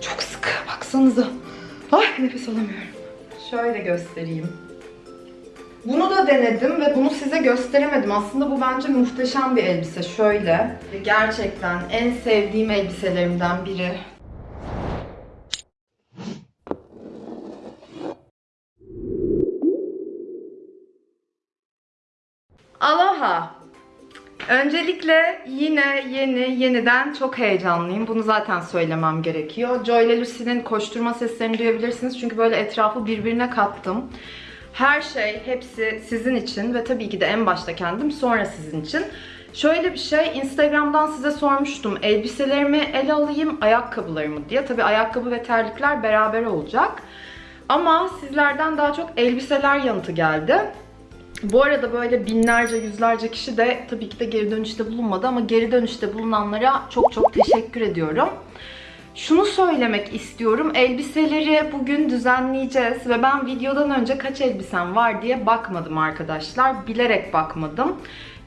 Çok sıkı baksanıza. Ay nefes alamıyorum. Şöyle göstereyim. Bunu da denedim ve bunu size gösteremedim. Aslında bu bence muhteşem bir elbise. Şöyle. Gerçekten en sevdiğim elbiselerimden biri. Aloha. Öncelikle yine yeni yeniden çok heyecanlıyım. Bunu zaten söylemem gerekiyor. Joy ile Lucy'nin koşturma seslerini duyabilirsiniz. Çünkü böyle etrafı birbirine kattım. Her şey hepsi sizin için ve tabii ki de en başta kendim sonra sizin için. Şöyle bir şey Instagram'dan size sormuştum. Elbiselerimi ele alayım, ayakkabılarımı diye. Tabii ayakkabı ve terlikler beraber olacak. Ama sizlerden daha çok elbiseler yanıtı geldi. Bu arada böyle binlerce, yüzlerce kişi de tabii ki de geri dönüşte bulunmadı ama geri dönüşte bulunanlara çok çok teşekkür ediyorum. Şunu söylemek istiyorum. Elbiseleri bugün düzenleyeceğiz ve ben videodan önce kaç elbisem var diye bakmadım arkadaşlar. Bilerek bakmadım.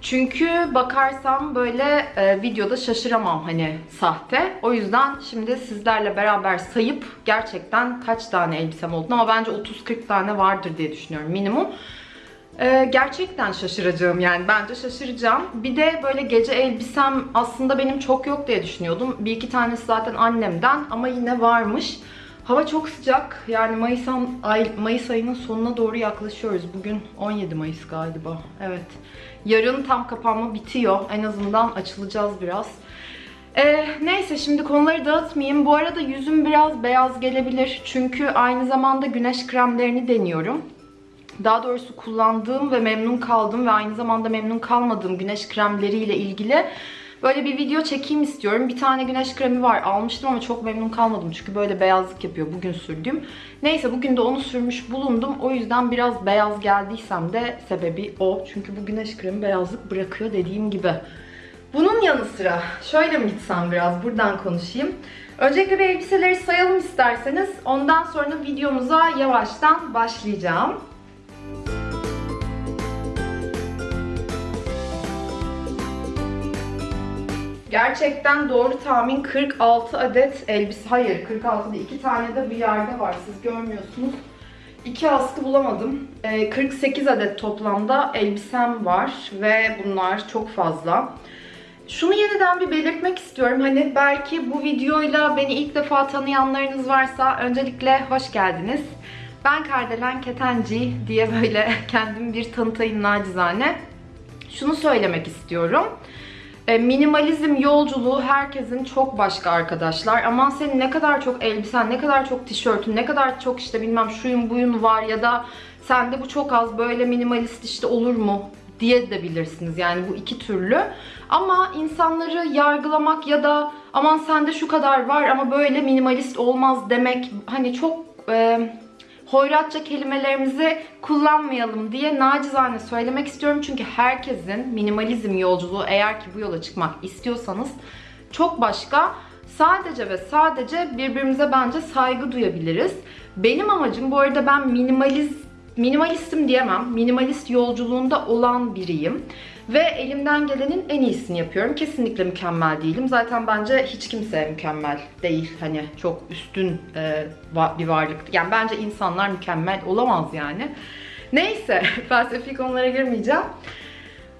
Çünkü bakarsam böyle e, videoda şaşıramam hani sahte. O yüzden şimdi sizlerle beraber sayıp gerçekten kaç tane elbisem olduğunu ama bence 30-40 tane vardır diye düşünüyorum minimum. Ee, gerçekten şaşıracağım yani bence şaşıracağım. Bir de böyle gece elbisem aslında benim çok yok diye düşünüyordum. Bir iki tanesi zaten annemden ama yine varmış. Hava çok sıcak. Yani Mayıs, ay, Mayıs ayının sonuna doğru yaklaşıyoruz. Bugün 17 Mayıs galiba. Evet. Yarın tam kapanma bitiyor. En azından açılacağız biraz. Ee, neyse şimdi konuları dağıtmayayım. Bu arada yüzüm biraz beyaz gelebilir. Çünkü aynı zamanda güneş kremlerini deniyorum daha doğrusu kullandığım ve memnun kaldığım ve aynı zamanda memnun kalmadığım güneş kremleriyle ilgili böyle bir video çekeyim istiyorum. Bir tane güneş kremi var. Almıştım ama çok memnun kalmadım. Çünkü böyle beyazlık yapıyor bugün sürdüğüm. Neyse bugün de onu sürmüş bulundum. O yüzden biraz beyaz geldiysem de sebebi o. Çünkü bu güneş kremi beyazlık bırakıyor dediğim gibi. Bunun yanı sıra şöyle mi gitsem biraz buradan konuşayım. Öncelikle bir elbiseleri sayalım isterseniz. Ondan sonra videomuza yavaştan başlayacağım. Gerçekten doğru tahmin 46 adet elbise. Hayır 46 değil. 2 tane de bir yerde var. Siz görmüyorsunuz. 2 askı bulamadım. Ee, 48 adet toplamda elbisem var. Ve bunlar çok fazla. Şunu yeniden bir belirtmek istiyorum. Hani belki bu videoyla beni ilk defa tanıyanlarınız varsa öncelikle hoş geldiniz. Ben Kardelen Ketenci diye böyle kendimi bir tanıtayım nacizane. Şunu söylemek istiyorum. E, minimalizm yolculuğu herkesin çok başka arkadaşlar. Aman senin ne kadar çok elbisen, ne kadar çok tişörtün, ne kadar çok işte bilmem şuyun buyun var ya da sende bu çok az böyle minimalist işte olur mu diye de bilirsiniz. Yani bu iki türlü. Ama insanları yargılamak ya da aman sende şu kadar var ama böyle minimalist olmaz demek hani çok e, hoyratça kelimelerimizi kullanmayalım diye nacizane söylemek istiyorum. Çünkü herkesin minimalizm yolculuğu eğer ki bu yola çıkmak istiyorsanız çok başka. Sadece ve sadece birbirimize bence saygı duyabiliriz. Benim amacım bu arada ben minimaliz, minimalistim diyemem. Minimalist yolculuğunda olan biriyim. Ve elimden gelenin en iyisini yapıyorum. Kesinlikle mükemmel değilim. Zaten bence hiç kimse mükemmel değil. Hani çok üstün e, bir varlık. Yani bence insanlar mükemmel olamaz yani. Neyse felsefi konulara girmeyeceğim.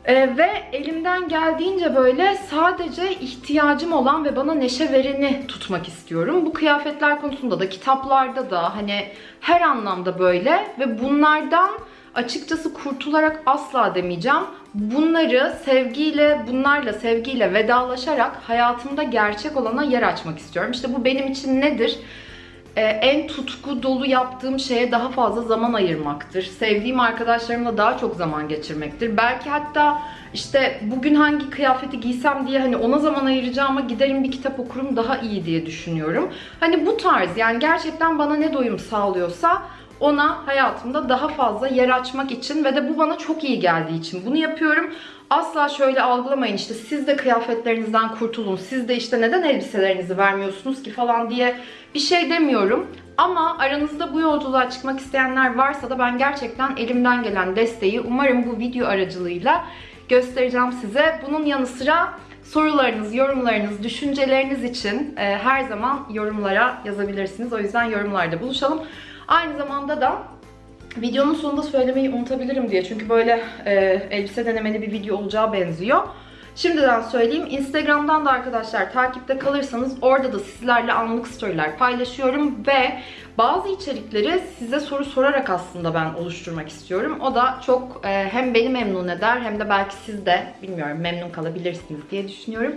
Ee, ve elimden geldiğince böyle sadece ihtiyacım olan ve bana neşe vereni tutmak istiyorum. Bu kıyafetler konusunda da kitaplarda da hani her anlamda böyle ve bunlardan açıkçası kurtularak asla demeyeceğim. Bunları sevgiyle, bunlarla sevgiyle vedalaşarak hayatımda gerçek olana yer açmak istiyorum. İşte bu benim için nedir? Ee, en tutku dolu yaptığım şeye daha fazla zaman ayırmaktır. Sevdiğim arkadaşlarımla daha çok zaman geçirmektir. Belki hatta işte bugün hangi kıyafeti giysem diye hani ona zaman ayıracağıma giderim bir kitap okurum daha iyi diye düşünüyorum. Hani bu tarz yani gerçekten bana ne doyum sağlıyorsa ona hayatımda daha fazla yer açmak için ve de bu bana çok iyi geldiği için bunu yapıyorum. Asla şöyle algılamayın işte siz de kıyafetlerinizden kurtulun, siz de işte neden elbiselerinizi vermiyorsunuz ki falan diye bir şey demiyorum. Ama aranızda bu yolculuğa çıkmak isteyenler varsa da ben gerçekten elimden gelen desteği umarım bu video aracılığıyla göstereceğim size. Bunun yanı sıra Sorularınız, yorumlarınız, düşünceleriniz için e, her zaman yorumlara yazabilirsiniz. O yüzden yorumlarda buluşalım. Aynı zamanda da videonun sonunda söylemeyi unutabilirim diye. Çünkü böyle e, elbise denemeli bir video olacağı benziyor. Şimdiden söyleyeyim. Instagram'dan da arkadaşlar takipte kalırsanız orada da sizlerle anlık storyler paylaşıyorum ve bazı içerikleri size soru sorarak aslında ben oluşturmak istiyorum. O da çok e, hem beni memnun eder hem de belki siz de bilmiyorum memnun kalabilirsiniz diye düşünüyorum.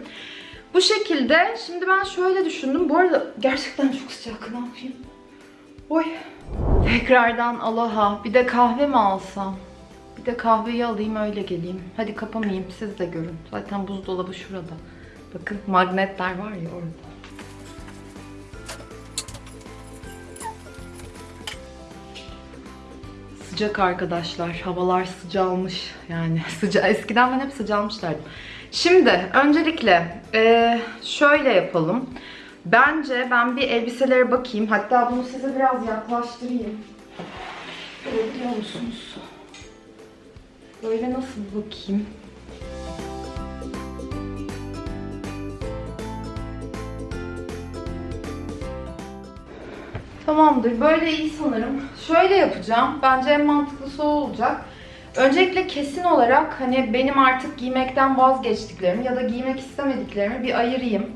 Bu şekilde şimdi ben şöyle düşündüm. Bu arada gerçekten çok sıcak. Ne yapayım? Oy. Tekrardan aloha. Bir de kahve mi alsam? Bir de kahveyi alayım öyle geleyim. Hadi kapamayayım siz de görün. Zaten buzdolabı şurada. Bakın magnetler var ya orada. Sıcak arkadaşlar. Havalar sıcalmış. Yani sıca eskiden ben hep sıcalmış derdim. Şimdi öncelikle eee, şöyle yapalım. Bence ben bir elbiselere bakayım. Hatta bunu size biraz yaklaştırayım. Görebiliyor musunuz? Böyle nasıl bakayım? Tamamdır. Böyle iyi sanırım. Şöyle yapacağım. Bence en mantıklısı o olacak. Öncelikle kesin olarak hani benim artık giymekten vazgeçtiklerimi ya da giymek istemediklerimi bir ayırayım.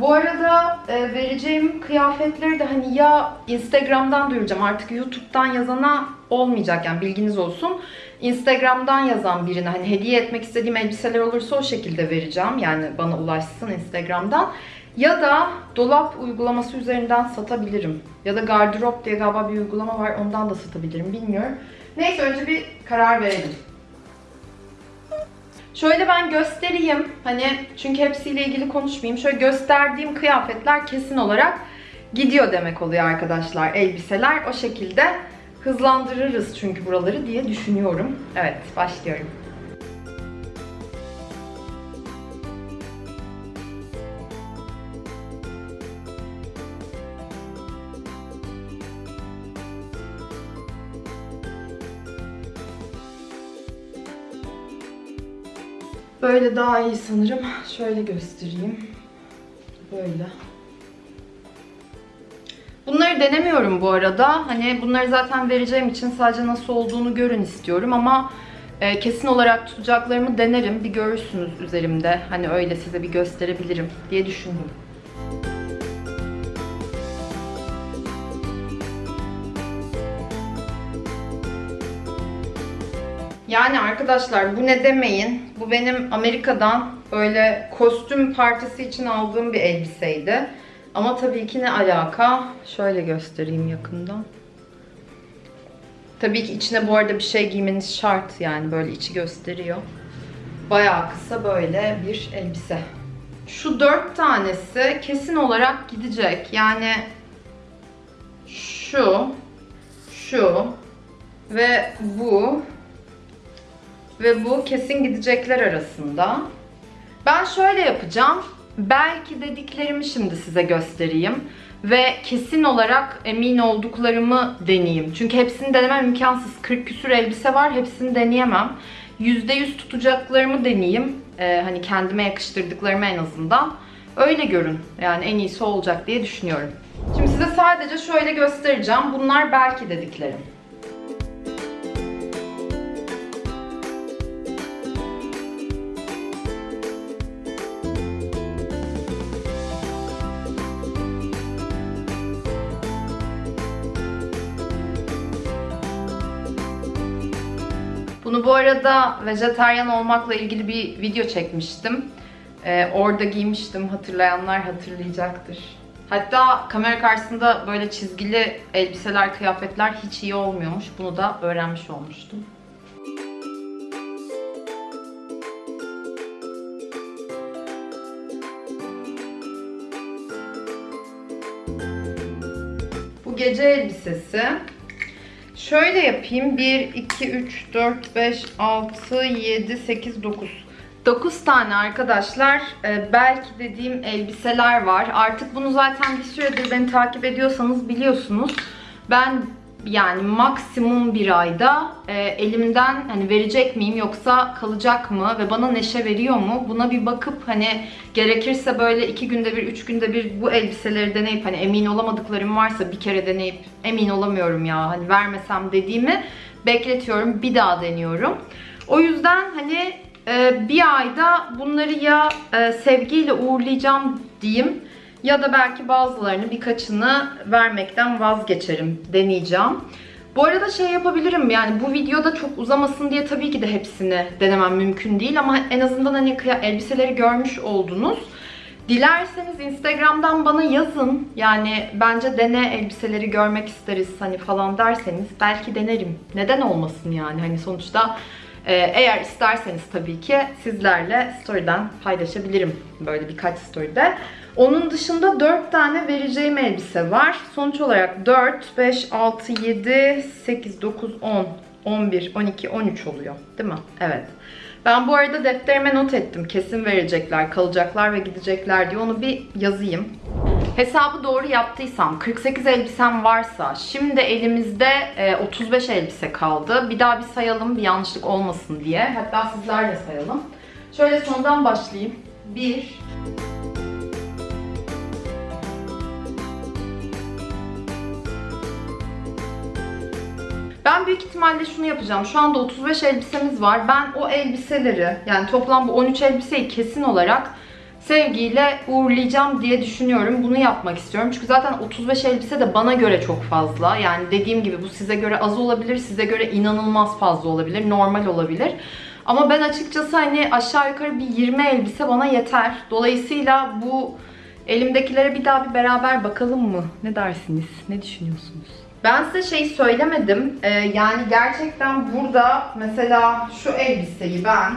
Bu arada e, vereceğim kıyafetleri de hani ya Instagram'dan duyuracağım artık YouTube'dan yazana olmayacak yani bilginiz olsun. Instagram'dan yazan birine hani hediye etmek istediğim elbiseler olursa o şekilde vereceğim. Yani bana ulaşsın Instagram'dan. Ya da dolap uygulaması üzerinden satabilirim. Ya da gardırop diye galiba bir uygulama var ondan da satabilirim bilmiyorum. Neyse önce bir karar verelim. Şöyle ben göstereyim. Hani çünkü hepsiyle ilgili konuşmayayım. Şöyle gösterdiğim kıyafetler kesin olarak gidiyor demek oluyor arkadaşlar. Elbiseler o şekilde hızlandırırız çünkü buraları diye düşünüyorum. Evet başlıyorum. Böyle daha iyi sanırım. Şöyle göstereyim. Böyle. Bunları denemiyorum bu arada. Hani bunları zaten vereceğim için sadece nasıl olduğunu görün istiyorum ama e, kesin olarak tutacaklarımı denerim. Bir görürsünüz üzerimde. Hani öyle size bir gösterebilirim diye düşündüm. Yani arkadaşlar bu ne demeyin. Bu benim Amerika'dan öyle kostüm partisi için aldığım bir elbiseydi. Ama tabii ki ne alaka? Şöyle göstereyim yakından. Tabii ki içine bu arada bir şey giymeniz şart yani böyle içi gösteriyor. Bayağı kısa böyle bir elbise. Şu dört tanesi kesin olarak gidecek. Yani şu, şu ve bu ve bu kesin gidecekler arasında. Ben şöyle yapacağım. Belki dediklerimi şimdi size göstereyim. Ve kesin olarak emin olduklarımı deneyeyim. Çünkü hepsini denemem imkansız. 40 küsür elbise var. Hepsini deneyemem. %100 tutacaklarımı deneyeyim. Ee, hani kendime yakıştırdıklarımı en azından. Öyle görün. Yani en iyisi olacak diye düşünüyorum. Şimdi size sadece şöyle göstereceğim. Bunlar belki dediklerim. Bunu bu arada vejetaryen olmakla ilgili bir video çekmiştim. Ee, orada giymiştim. Hatırlayanlar hatırlayacaktır. Hatta kamera karşısında böyle çizgili elbiseler, kıyafetler hiç iyi olmuyormuş. Bunu da öğrenmiş olmuştum. Bu gece elbisesi. Şöyle yapayım. 1, 2, 3, 4, 5, 6, 7, 8, 9. 9 tane arkadaşlar e, belki dediğim elbiseler var. Artık bunu zaten bir süredir beni takip ediyorsanız biliyorsunuz. Ben yani maksimum bir ayda e, elimden hani verecek miyim yoksa kalacak mı ve bana neşe veriyor mu buna bir bakıp hani gerekirse böyle iki günde bir üç günde bir bu elbiseleri deneyip hani emin olamadıklarım varsa bir kere deneyip emin olamıyorum ya hani vermesem dediğimi bekletiyorum bir daha deniyorum. O yüzden hani e, bir ayda bunları ya e, sevgiyle uğurlayacağım diyeyim ya da belki bazılarını birkaçını vermekten vazgeçerim deneyeceğim. Bu arada şey yapabilirim yani bu videoda çok uzamasın diye tabii ki de hepsini denemem mümkün değil ama en azından hani elbiseleri görmüş oldunuz. Dilerseniz Instagram'dan bana yazın. Yani bence dene elbiseleri görmek isteriz hani falan derseniz belki denerim. Neden olmasın yani hani sonuçta e, eğer isterseniz tabii ki sizlerle story'den paylaşabilirim böyle birkaç story'de. Onun dışında 4 tane vereceğim elbise var. Sonuç olarak 4, 5, 6, 7, 8, 9, 10, 11, 12, 13 oluyor. Değil mi? Evet. Ben bu arada defterime not ettim. Kesin verecekler, kalacaklar ve gidecekler diye. Onu bir yazayım. Hesabı doğru yaptıysam 48 elbisem varsa şimdi elimizde e, 35 elbise kaldı. Bir daha bir sayalım bir yanlışlık olmasın diye. Hatta sizler de sayalım. Şöyle sondan başlayayım. 1 Ben büyük ihtimalle şunu yapacağım. Şu anda 35 elbisemiz var. Ben o elbiseleri yani toplam bu 13 elbiseyi kesin olarak sevgiyle uğurlayacağım diye düşünüyorum. Bunu yapmak istiyorum. Çünkü zaten 35 elbise de bana göre çok fazla. Yani dediğim gibi bu size göre az olabilir, size göre inanılmaz fazla olabilir, normal olabilir. Ama ben açıkçası hani aşağı yukarı bir 20 elbise bana yeter. Dolayısıyla bu elimdekilere bir daha bir beraber bakalım mı? Ne dersiniz? Ne düşünüyorsunuz? Ben size şey söylemedim. Ee, yani gerçekten burada mesela şu elbiseyi ben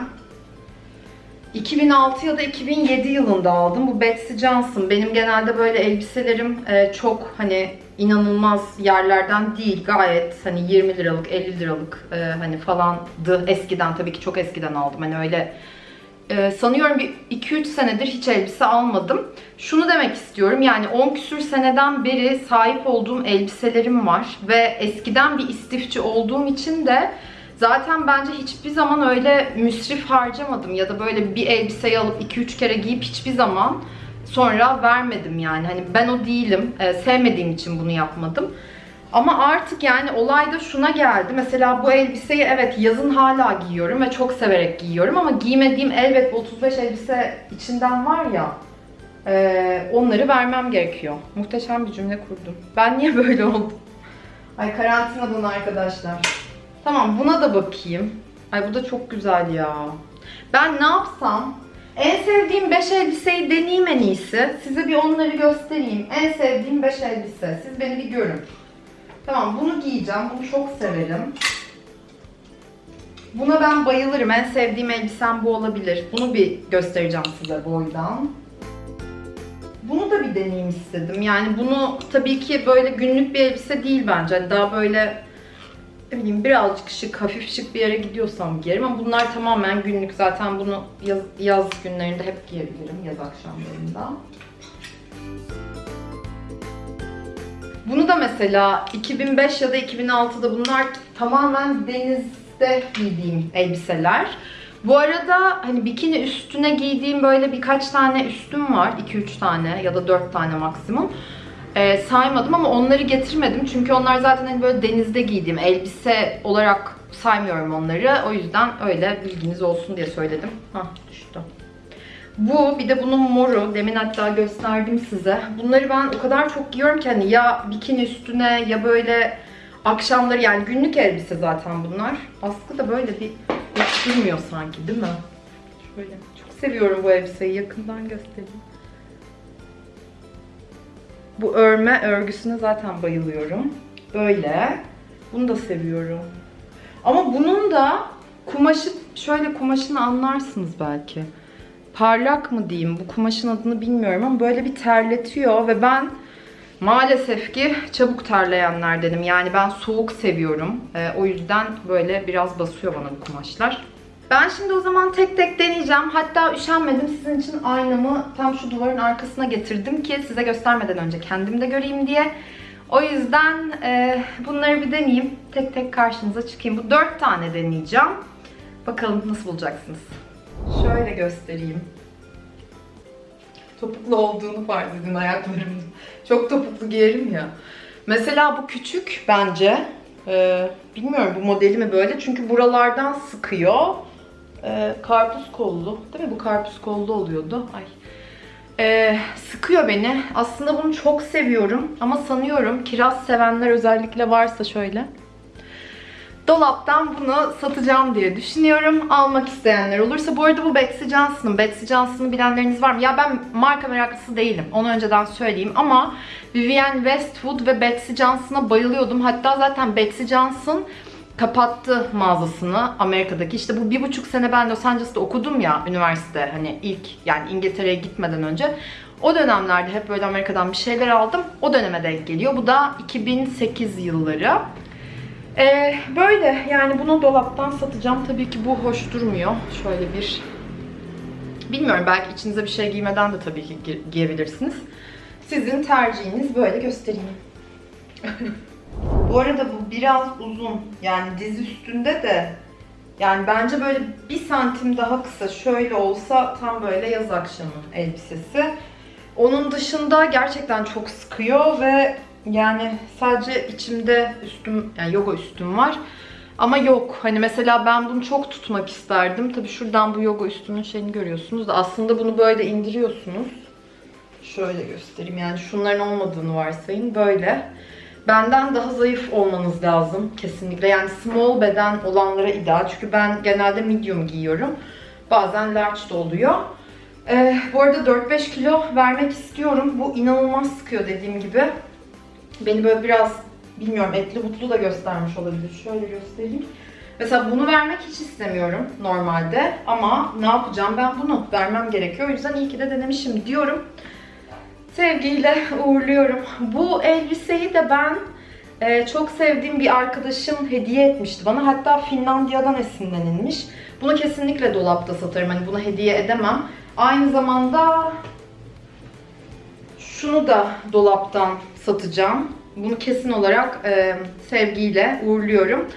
2006 ya da 2007 yılında aldım. Bu Betsy Johnson. Benim genelde böyle elbiselerim e, çok hani inanılmaz yerlerden değil. Gayet hani 20 liralık, 50 liralık e, hani falandı. Eskiden tabii ki çok eskiden aldım. Hani öyle e, sanıyorum bir 2-3 senedir hiç elbise almadım. Şunu demek istiyorum yani 10 küsür seneden beri sahip olduğum elbiselerim var. Ve eskiden bir istifçi olduğum için de Zaten bence hiçbir zaman öyle müsrif harcamadım ya da böyle bir elbiseyi alıp 2-3 kere giyip hiçbir zaman sonra vermedim yani. Hani ben o değilim. Ee, sevmediğim için bunu yapmadım. Ama artık yani olay da şuna geldi. Mesela bu elbiseyi evet yazın hala giyiyorum ve çok severek giyiyorum ama giymediğim elbet bu 35 elbise içinden var ya ee, onları vermem gerekiyor. Muhteşem bir cümle kurdum. Ben niye böyle oldum? Ay karantinadan arkadaşlar. Tamam buna da bakayım. Ay bu da çok güzel ya. Ben ne yapsam? En sevdiğim 5 elbiseyi deneyeyim en iyisi. Size bir onları göstereyim. En sevdiğim 5 elbise. Siz beni bir görün. Tamam bunu giyeceğim. Bunu çok severim. Buna ben bayılırım. En sevdiğim elbisem bu olabilir. Bunu bir göstereceğim size boydan. Bunu da bir deneyeyim istedim. Yani bunu tabii ki böyle günlük bir elbise değil bence. Hani daha böyle bileyim birazcık şık, hafif şık bir yere gidiyorsam giyerim ama bunlar tamamen günlük. Zaten bunu yaz, yaz günlerinde hep giyebilirim, yaz akşamlarında. Bunu da mesela 2005 ya da 2006'da bunlar tamamen denizde giydiğim elbiseler. Bu arada hani bikini üstüne giydiğim böyle birkaç tane üstüm var. 2-3 tane ya da 4 tane maksimum. Ee, saymadım ama onları getirmedim. Çünkü onlar zaten hani böyle denizde giydiğim elbise olarak saymıyorum onları. O yüzden öyle bilginiz olsun diye söyledim. Hah düştü. Bu bir de bunun moru. Demin hatta gösterdim size. Bunları ben o kadar çok giyiyorum ki hani ya bikini üstüne ya böyle akşamları yani günlük elbise zaten bunlar. Askı da böyle bir hiç durmuyor sanki değil mi? Şöyle çok seviyorum bu elbiseyi. Yakından göstereyim. Bu örme örgüsüne zaten bayılıyorum. Böyle. Bunu da seviyorum. Ama bunun da kumaşı, şöyle kumaşını anlarsınız belki. Parlak mı diyeyim, bu kumaşın adını bilmiyorum ama böyle bir terletiyor ve ben maalesef ki çabuk terleyenlerdenim. Yani ben soğuk seviyorum. Ee, o yüzden böyle biraz basıyor bana bu kumaşlar. Ben şimdi o zaman tek tek deneyeceğim. Hatta üşenmedim. Sizin için aynamı tam şu duvarın arkasına getirdim ki size göstermeden önce kendim de göreyim diye. O yüzden e, bunları bir deneyeyim. Tek tek karşınıza çıkayım. Bu dört tane deneyeceğim. Bakalım nasıl bulacaksınız. Şöyle göstereyim. Topuklu olduğunu fark edin ayaklarımın. Çok topuklu giyerim ya. Mesela bu küçük bence. Ee, bilmiyorum bu modeli mi böyle. Çünkü buralardan sıkıyor. Ee, karpuz kollu. Değil mi? Bu karpuz kollu oluyordu. Ay. Ee, sıkıyor beni. Aslında bunu çok seviyorum. Ama sanıyorum kiraz sevenler özellikle varsa şöyle. Dolaptan bunu satacağım diye düşünüyorum. Almak isteyenler olursa. Bu arada bu Betsy Johnson'ın. Betsy Johnson'ı bilenleriniz var mı? Ya ben marka meraklısı değilim. Onu önceden söyleyeyim. Ama Vivienne Westwood ve Betsy Johnson'a bayılıyordum. Hatta zaten Betsy Johnson kapattı mağazasını Amerika'daki. İşte bu bir buçuk sene ben Los Angeles'ta okudum ya üniversite. Hani ilk yani İngiltere'ye gitmeden önce. O dönemlerde hep böyle Amerika'dan bir şeyler aldım. O döneme denk geliyor. Bu da 2008 yılları. Ee, böyle yani bunu dolaptan satacağım. Tabii ki bu hoş durmuyor. Şöyle bir bilmiyorum belki içinize bir şey giymeden de tabii ki gi- giyebilirsiniz. Sizin tercihiniz böyle göstereyim. bu arada bu biraz uzun. Yani diz üstünde de yani bence böyle bir santim daha kısa şöyle olsa tam böyle yaz akşamı elbisesi. Onun dışında gerçekten çok sıkıyor ve yani sadece içimde üstüm yani yoga üstüm var. Ama yok. Hani mesela ben bunu çok tutmak isterdim. Tabii şuradan bu yoga üstünün şeyini görüyorsunuz da aslında bunu böyle indiriyorsunuz. Şöyle göstereyim. Yani şunların olmadığını varsayın. Böyle. Benden daha zayıf olmanız lazım kesinlikle. Yani small beden olanlara ideal. Çünkü ben genelde medium giyiyorum. Bazen large da oluyor. Ee, bu arada 4-5 kilo vermek istiyorum. Bu inanılmaz sıkıyor dediğim gibi. Beni böyle biraz bilmiyorum etli butlu da göstermiş olabilir. Şöyle göstereyim. Mesela bunu vermek hiç istemiyorum normalde. Ama ne yapacağım ben bunu vermem gerekiyor. O yüzden iyi ki de denemişim diyorum. Sevgiyle uğurluyorum. Bu elbiseyi de ben e, çok sevdiğim bir arkadaşım hediye etmişti bana. Hatta Finlandiya'dan esinlenilmiş. Bunu kesinlikle dolapta satarım. Hani bunu hediye edemem. Aynı zamanda şunu da dolaptan satacağım. Bunu kesin olarak e, sevgiyle uğurluyorum.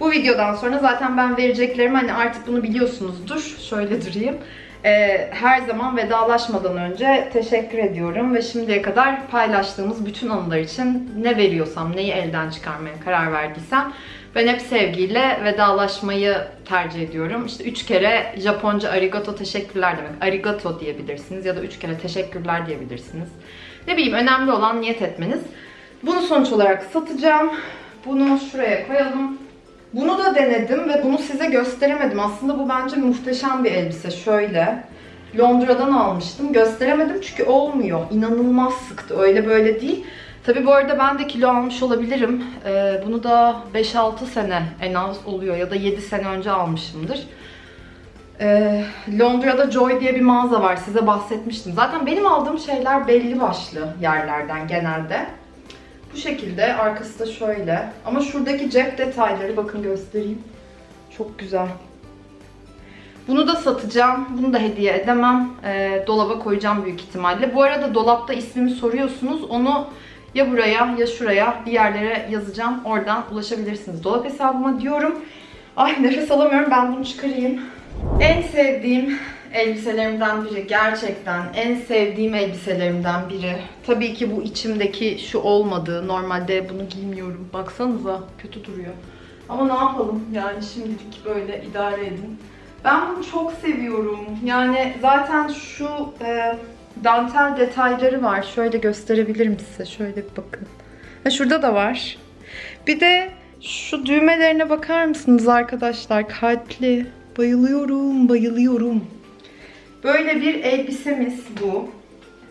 Bu videodan sonra zaten ben vereceklerimi hani artık bunu biliyorsunuzdur. Şöyle durayım. E, her zaman vedalaşmadan önce teşekkür ediyorum ve şimdiye kadar paylaştığımız bütün anılar için ne veriyorsam, neyi elden çıkarmaya karar verdiysem ben hep sevgiyle vedalaşmayı tercih ediyorum. İşte üç kere Japonca arigato teşekkürler demek. Arigato diyebilirsiniz ya da üç kere teşekkürler diyebilirsiniz. Ne bileyim önemli olan niyet etmeniz. Bunu sonuç olarak satacağım. Bunu şuraya koyalım. Bunu da denedim ve bunu size gösteremedim. Aslında bu bence muhteşem bir elbise. Şöyle. Londra'dan almıştım. Gösteremedim çünkü olmuyor. İnanılmaz sıktı. Öyle böyle değil. Tabi bu arada ben de kilo almış olabilirim. Ee, bunu da 5-6 sene en az oluyor ya da 7 sene önce almışımdır. Ee, Londra'da Joy diye bir mağaza var. Size bahsetmiştim. Zaten benim aldığım şeyler belli başlı yerlerden genelde. Bu şekilde. Arkası da şöyle. Ama şuradaki cep detayları bakın göstereyim. Çok güzel. Bunu da satacağım. Bunu da hediye edemem. Ee, dolaba koyacağım büyük ihtimalle. Bu arada dolapta ismimi soruyorsunuz. Onu ya buraya ya şuraya bir yerlere yazacağım. Oradan ulaşabilirsiniz dolap hesabıma diyorum. Ay nefes alamıyorum. Ben bunu çıkarayım. En sevdiğim elbiselerimden biri. Gerçekten en sevdiğim elbiselerimden biri. Tabii ki bu içimdeki şu olmadığı. Normalde bunu giymiyorum. Baksanıza kötü duruyor. Ama ne yapalım yani şimdilik böyle idare edin. Ben bunu çok seviyorum. Yani zaten şu e, dantel detayları var. Şöyle gösterebilirim size. Şöyle bir bakın. Ha, şurada da var. Bir de şu düğmelerine bakar mısınız arkadaşlar? Kalpli. Bayılıyorum, bayılıyorum. Böyle bir elbisemiz bu.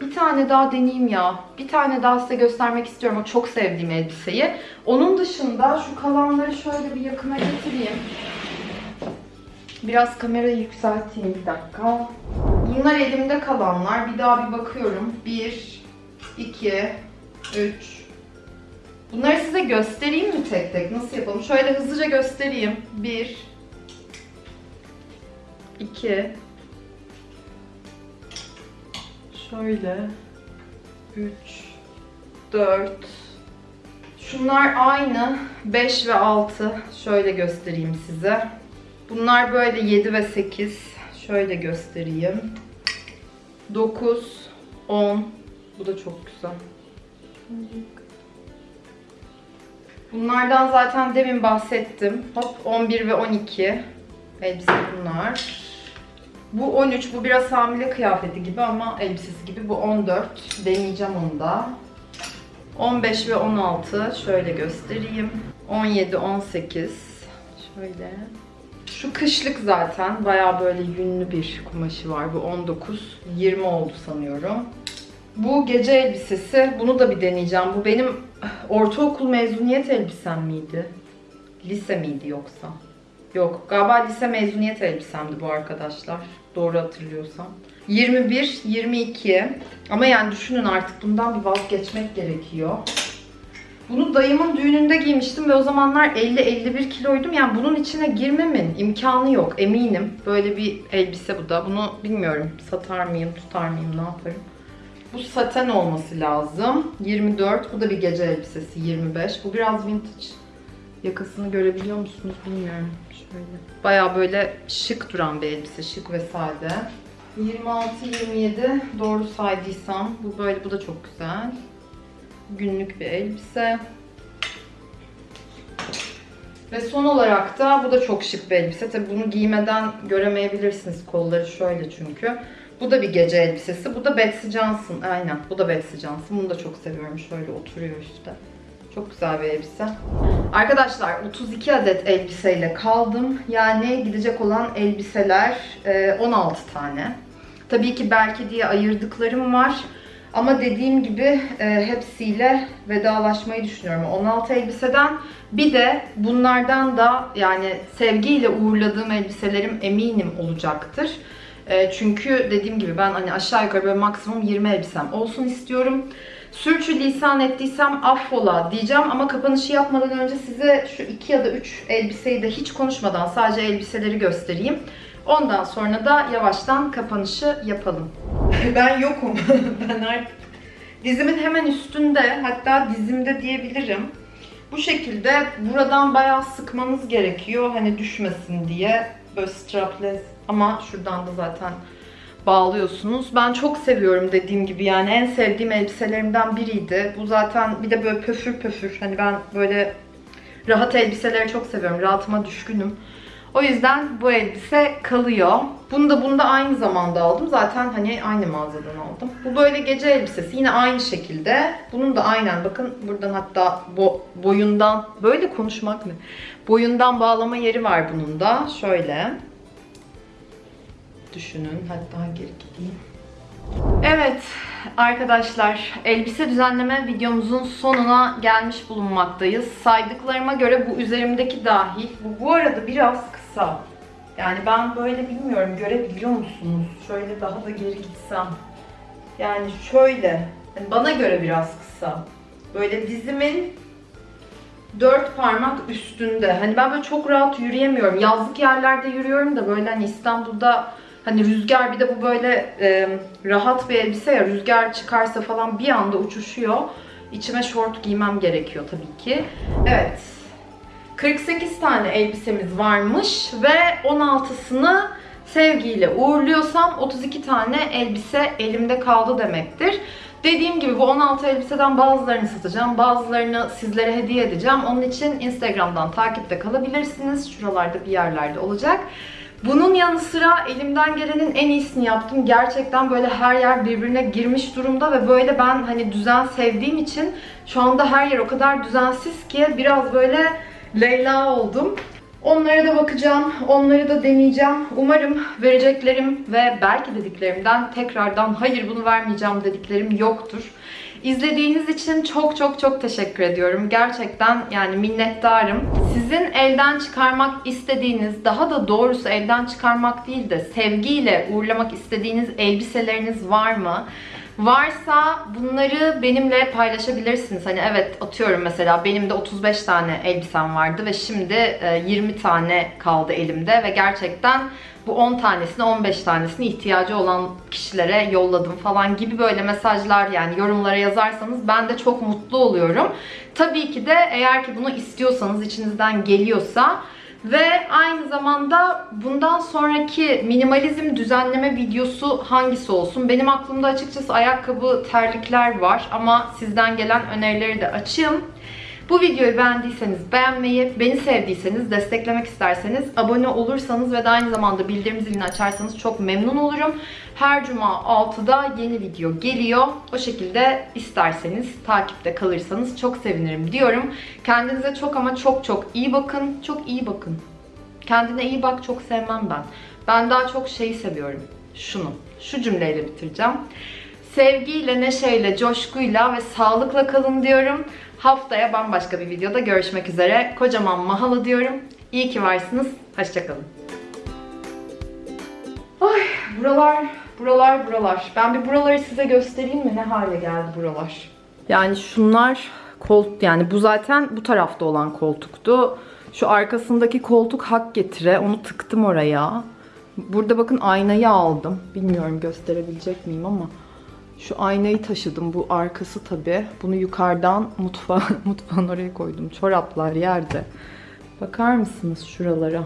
Bir tane daha deneyeyim ya. Bir tane daha size göstermek istiyorum o çok sevdiğim elbiseyi. Onun dışında şu kalanları şöyle bir yakına getireyim. Biraz kamerayı yükselteyim bir dakika. Bunlar elimde kalanlar. Bir daha bir bakıyorum. 1, 2, 3. Bunları size göstereyim mi tek tek? Nasıl yapalım? Şöyle hızlıca göstereyim. 1, 2, şöyle 3, 4, Şunlar aynı 5 ve 6. Şöyle göstereyim size. Bunlar böyle 7 ve 8. Şöyle göstereyim. 9, 10. Bu da çok güzel. Bunlardan zaten demin bahsettim. Hop 11 ve 12 elbise bunlar. Bu 13, bu biraz hamile kıyafeti gibi ama elbisesi gibi. Bu 14, deneyeceğim onu da. 15 ve 16 şöyle göstereyim. 17, 18 şöyle. Şu kışlık zaten bayağı böyle yünlü bir kumaşı var. Bu 19, 20 oldu sanıyorum. Bu gece elbisesi. Bunu da bir deneyeceğim. Bu benim ortaokul mezuniyet elbisem miydi? Lise miydi yoksa? Yok. Galiba lise mezuniyet elbisemdi bu arkadaşlar. Doğru hatırlıyorsam. 21, 22. Ama yani düşünün artık bundan bir vazgeçmek gerekiyor. Bunu dayımın düğününde giymiştim ve o zamanlar 50-51 kiloydum. Yani bunun içine girmemin imkanı yok eminim. Böyle bir elbise bu da. Bunu bilmiyorum satar mıyım, tutar mıyım, ne yaparım. Bu saten olması lazım. 24. Bu da bir gece elbisesi 25. Bu biraz vintage. Yakasını görebiliyor musunuz bilmiyorum. Şöyle. Baya böyle şık duran bir elbise. Şık ve sade. 26-27 doğru saydıysam. Bu böyle bu da çok güzel. Günlük bir elbise. Ve son olarak da bu da çok şık bir elbise. Tabi bunu giymeden göremeyebilirsiniz kolları şöyle çünkü. Bu da bir gece elbisesi. Bu da Betsy Johnson. Aynen. Bu da Betsy Johnson. Bunu da çok seviyorum. Şöyle oturuyor işte. Çok güzel bir elbise. Arkadaşlar 32 adet elbiseyle kaldım. Yani gidecek olan elbiseler e, 16 tane. Tabii ki belki diye ayırdıklarım var. Ama dediğim gibi e, hepsiyle vedalaşmayı düşünüyorum. 16 elbiseden bir de bunlardan da yani sevgiyle uğurladığım elbiselerim eminim olacaktır. E, çünkü dediğim gibi ben hani aşağı yukarı böyle maksimum 20 elbisem olsun istiyorum. Sürçü lisan ettiysem affola diyeceğim ama kapanışı yapmadan önce size şu 2 ya da 3 elbiseyi de hiç konuşmadan sadece elbiseleri göstereyim. Ondan sonra da yavaştan kapanışı yapalım. ben yokum. ben artık dizimin hemen üstünde hatta dizimde diyebilirim. Bu şekilde buradan bayağı sıkmanız gerekiyor hani düşmesin diye. Böyle strapless ama şuradan da zaten bağlıyorsunuz. Ben çok seviyorum dediğim gibi yani en sevdiğim elbiselerimden biriydi. Bu zaten bir de böyle pöfür pöfür hani ben böyle rahat elbiseleri çok seviyorum. Rahatıma düşkünüm. O yüzden bu elbise kalıyor. Bunu da bunda aynı zamanda aldım. Zaten hani aynı mağazadan aldım. Bu böyle gece elbisesi. Yine aynı şekilde. Bunun da aynen bakın buradan hatta bo boyundan böyle konuşmak mı? Boyundan bağlama yeri var bunun da. Şöyle. Düşünün. Hatta geri gideyim. Evet arkadaşlar elbise düzenleme videomuzun sonuna gelmiş bulunmaktayız. Saydıklarıma göre bu üzerimdeki dahil. Bu bu arada biraz kısa. Yani ben böyle bilmiyorum görebiliyor musunuz? Şöyle daha da geri gitsem. Yani şöyle. Yani bana göre biraz kısa. Böyle dizimin dört parmak üstünde. Hani ben böyle çok rahat yürüyemiyorum. Yazlık yerlerde yürüyorum da böyle hani İstanbul'da Hani rüzgar bir de bu böyle e, rahat bir elbise ya rüzgar çıkarsa falan bir anda uçuşuyor. İçime şort giymem gerekiyor tabii ki. Evet. 48 tane elbisemiz varmış ve 16'sını sevgiyle uğurluyorsam 32 tane elbise elimde kaldı demektir. Dediğim gibi bu 16 elbiseden bazılarını satacağım, bazılarını sizlere hediye edeceğim. Onun için Instagram'dan takipte kalabilirsiniz. Şuralarda bir yerlerde olacak. Bunun yanı sıra elimden gelenin en iyisini yaptım. Gerçekten böyle her yer birbirine girmiş durumda ve böyle ben hani düzen sevdiğim için şu anda her yer o kadar düzensiz ki biraz böyle Leyla oldum. Onlara da bakacağım, onları da deneyeceğim. Umarım vereceklerim ve belki dediklerimden tekrardan hayır bunu vermeyeceğim dediklerim yoktur. İzlediğiniz için çok çok çok teşekkür ediyorum. Gerçekten yani minnettarım. Sizin elden çıkarmak istediğiniz, daha da doğrusu elden çıkarmak değil de sevgiyle uğurlamak istediğiniz elbiseleriniz var mı? Varsa bunları benimle paylaşabilirsiniz. Hani evet atıyorum mesela benim de 35 tane elbisem vardı ve şimdi e, 20 tane kaldı elimde ve gerçekten bu 10 tanesini 15 tanesini ihtiyacı olan kişilere yolladım falan gibi böyle mesajlar yani yorumlara yazarsanız ben de çok mutlu oluyorum. Tabii ki de eğer ki bunu istiyorsanız içinizden geliyorsa ve aynı zamanda bundan sonraki minimalizm düzenleme videosu hangisi olsun? Benim aklımda açıkçası ayakkabı, terlikler var ama sizden gelen önerileri de açayım. Bu videoyu beğendiyseniz beğenmeyi, beni sevdiyseniz, desteklemek isterseniz abone olursanız ve de aynı zamanda bildirim zilini açarsanız çok memnun olurum. Her cuma 6'da yeni video geliyor. O şekilde isterseniz takipte kalırsanız çok sevinirim diyorum. Kendinize çok ama çok çok iyi bakın. Çok iyi bakın. Kendine iyi bak çok sevmem ben. Ben daha çok şeyi seviyorum. Şunu. Şu cümleyle bitireceğim. Sevgiyle, neşeyle, coşkuyla ve sağlıkla kalın diyorum. Haftaya bambaşka bir videoda görüşmek üzere. Kocaman mahalı diyorum. İyi ki varsınız. Hoşçakalın. Ay buralar, buralar, buralar. Ben bir buraları size göstereyim mi? Ne hale geldi buralar? Yani şunlar koltuk yani bu zaten bu tarafta olan koltuktu. Şu arkasındaki koltuk hak getire. Onu tıktım oraya. Burada bakın aynayı aldım. Bilmiyorum gösterebilecek miyim ama şu aynayı taşıdım. Bu arkası tabi. Bunu yukarıdan mutfağa, mutfağın oraya koydum. Çoraplar yerde. Bakar mısınız şuralara?